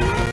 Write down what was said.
何?